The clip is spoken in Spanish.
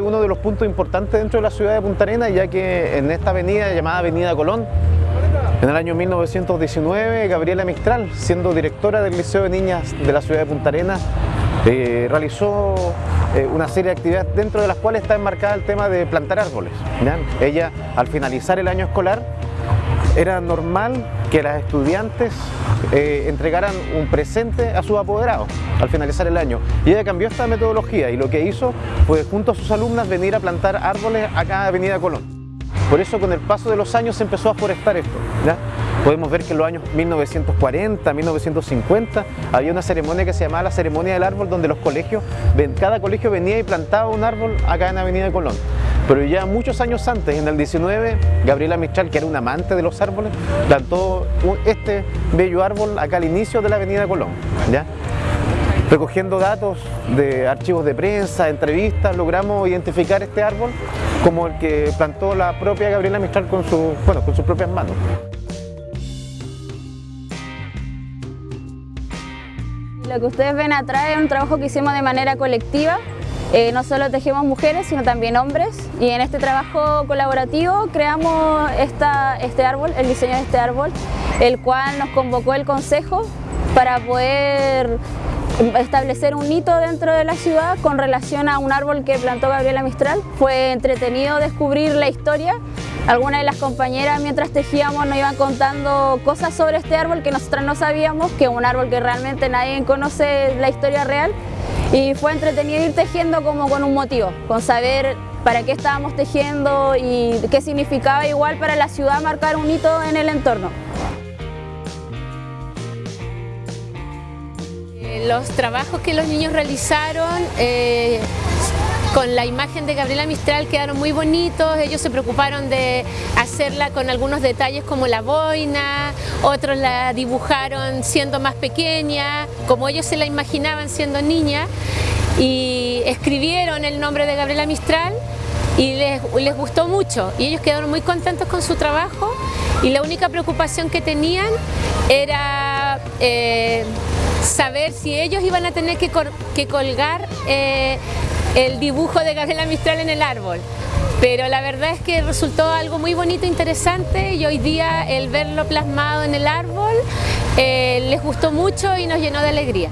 es uno de los puntos importantes dentro de la ciudad de Punta Arenas, ya que en esta avenida llamada Avenida Colón, en el año 1919, Gabriela Mistral, siendo directora del Liceo de Niñas de la ciudad de Punta Arenas, eh, realizó eh, una serie de actividades dentro de las cuales está enmarcada el tema de plantar árboles. Ella, al finalizar el año escolar, era normal que las estudiantes eh, entregaran un presente a sus apoderados al finalizar el año. Y ella cambió esta metodología y lo que hizo fue junto a sus alumnas venir a plantar árboles acá en Avenida Colón. Por eso con el paso de los años se empezó a forestar esto. Podemos ver que en los años 1940, 1950 había una ceremonia que se llamaba la ceremonia del árbol donde los colegios, cada colegio venía y plantaba un árbol acá en Avenida Colón. Pero ya muchos años antes, en el 19, Gabriela Mistral, que era un amante de los árboles, plantó este bello árbol acá al inicio de la Avenida Colón. ¿ya? Recogiendo datos de archivos de prensa, entrevistas, logramos identificar este árbol como el que plantó la propia Gabriela Mistral con, su, bueno, con sus propias manos. Lo que ustedes ven atrás es un trabajo que hicimos de manera colectiva eh, no solo tejemos mujeres, sino también hombres y en este trabajo colaborativo creamos este árbol, el diseño de este árbol, el cual nos convocó el Consejo para poder establecer un hito dentro de la ciudad con relación a un árbol que plantó Gabriela Mistral. Fue entretenido descubrir la historia. Algunas de las compañeras mientras tejíamos nos iban contando cosas sobre este árbol que nosotras no sabíamos, que es un árbol que realmente nadie conoce la historia real y fue entretenido ir tejiendo como con un motivo, con saber para qué estábamos tejiendo y qué significaba igual para la ciudad marcar un hito en el entorno. Los trabajos que los niños realizaron eh, con la imagen de Gabriela Mistral quedaron muy bonitos, ellos se preocuparon de hacerla con algunos detalles como la boina, otros la dibujaron siendo más pequeña, como ellos se la imaginaban siendo niña y escribieron el nombre de Gabriela Mistral y les, gustó mucho. Y ellos quedaron muy contentos con su trabajo y la única preocupación que tenían era eh, saber si ellos iban a tener que, colgar eh, el dibujo de Gabriela Mistral en el árbol. Pero la verdad es que resultó algo muy bonito, interesante y hoy día el verlo plasmado en el árbol eh, les gustó mucho y nos llenó de alegría.